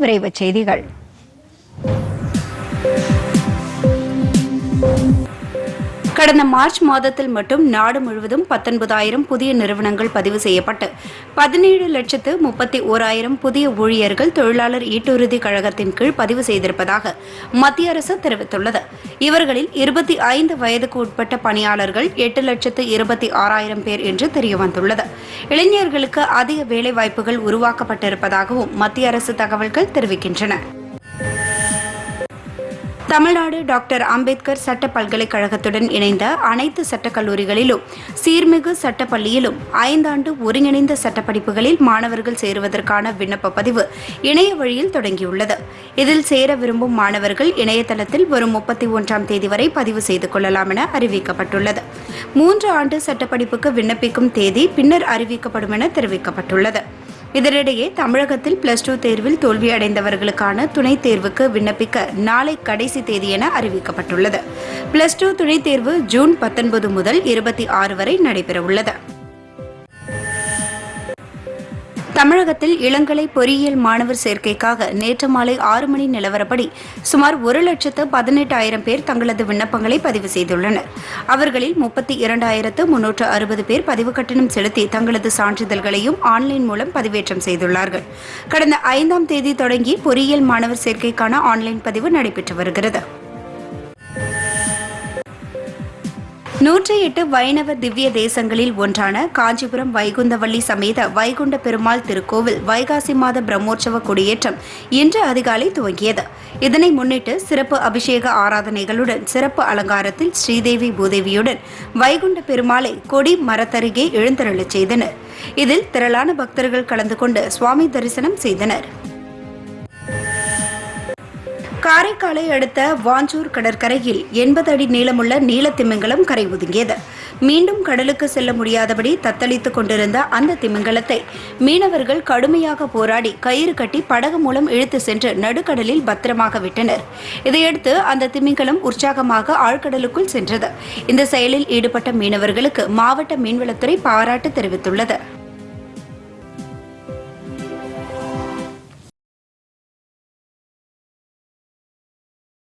விரைவு செய்திகள். கடந்த மார்ச் மாதத்தில் மட்டும் நாடு முழுவதும் பத்தொன்பதாயிரம் புதிய நிறுவனங்கள் பதிவு செய்யப்பட்டு பதினேழு லட்சத்து முப்பத்தி ஓராயிரம் புதிய ஊழியர்கள் தொழிலாளர் ஈட்டுறுதி கழகத்தின் கீழ் பதிவு செய்திருப்பதாக மத்திய அரசு தெரிவித்துள்ளது. இவர்களில் இருபத்தி ஐந்து வயதுக்கு உட்பட்ட பணியாளர்கள் எட்டு லட்சத்து இருபத்தி ஆறாயிரம் பேர் என்று தெரியவந்துள்ளது. இளைஞர்களுக்கு அதிக வேலைவாய்ப்புகள் உருவாக்கப்பட்டிருப்பதாகவும் மத்திய அரசு தகவல்கள் தெரிவிக்கின்றன. தமிழ்நாடு டாக்டர் அம்பேத்கர் சட்ட பல்கலைக்கழகத்துடன் இணைந்த அனைத்து சட்டக்கல்லூரிகளிலும் சீர்மிகு சட்டப்பள்ளியிலும் ஐந்தாண்டு ஒருங்கிணைந்த சட்டப்படிப்புகளில் மாணவர்கள் சேருவதற்கான விண்ணப்ப பதிவு இணைய வழியில் தொடங்கியுள்ளது. இதில் சேர விரும்பும் மாணவர்கள் இணையதளத்தில் வரும் முப்பத்தி ஒன்றாம் தேதி வரை பதிவு செய்து கொள்ளலாம் என அறிவிக்கப்பட்டுள்ளது. மூன்று ஆண்டு சட்டப்படிப்புக்கு விண்ணப்பிக்கும் தேதி பின்னர் அறிவிக்கப்படும் என தெரிவிக்கப்பட்டுள்ளது. இதனிடையே தமிழகத்தில் பிளஸ் டூ தேர்வில் தோல்வியடைந்தவர்களுக்கான துணைத் தேர்வுக்கு விண்ணப்பிக்க நாளை கடைசி தேதி என அறிவிக்கப்பட்டுள்ளது. பிளஸ் டூ துணைத் தேர்வு ஜூன் பத்தொன்பது முதல் இருபத்தி ஆறு வரை நடைபெறவுள்ளது. தமிழகத்தில் இளங்கலை பொறியியல் மாணவர் சேர்க்கைக்காக நேற்று மாலை ஆறு மணி நிலவரப்படி சுமார் ஒரு லட்சத்து பதினெட்டாயிரம் பேர் தங்களது விண்ணப்பங்களை பதிவு செய்துள்ளனர். அவர்களில் முப்பத்தி இரண்டாயிரத்து முன்னூற்று அறுபது பேர் பதிவு கட்டணம் செலுத்தி தங்களது சான்றிதழ்களையும் ஆன்லைன் மூலம் பதிவேற்றம் செய்துள்ளார்கள். கடந்த ஐந்தாம் தேதி தொடங்கி பொறியியல் மாணவர் சேர்க்கைக்கான ஆன்லைன் பதிவு நடைபெற்று வருகிறது. நூற்றி எட்டு வைணவ திவ்ய தேசங்களில் ஒன்றான காஞ்சிபுரம் வைகுந்தவள்ளி சமேத வைகுண்ட பெருமாள் திருக்கோவில் வைகாசி மாத பிரம்மோற்சவ கொடியேற்றம் இன்று அதிகாலை துவங்கியது. இதனை முன்னிட்டு சிறப்பு அபிஷேக ஆராதனைகளுடன் சிறப்பு அலங்காரத்தில் ஸ்ரீதேவி பூதேவியுடன் வைகுண்ட பெருமாளை கொடி மரத்தருகே எழுந்தருளச் செய்தனர். இதில் திரளான பக்தர்கள் கலந்து கொண்டு சுவாமி தரிசனம் செய்தனர். காரைக்காலை அடுத்த வாஞ்சூர் கடற்கரையில் எண்பது அடி நீளமுள்ள நீலத்திமிங்கலம் கரை ஒதுங்கியது. மீண்டும் கடலுக்கு செல்ல முடியாதபடி தத்தளித்துக் கொண்டிருந்த அந்த திமிங்கலத்தை மீனவர்கள் கடுமையாக போராடி கயிறு கட்டி படகு மூலம் இழுத்து சென்று நடுக்கடலில் பத்திரமாக விட்டனர். இதையடுத்து அந்த திமிங்கலம் உற்சாகமாக ஆழ்கடலுக்குள் சென்றது. இந்த செயலில் ஈடுபட்ட மீனவர்களுக்கு மாவட்ட மீன்வளத்துறை பாராட்டு தெரிவித்துள்ளது.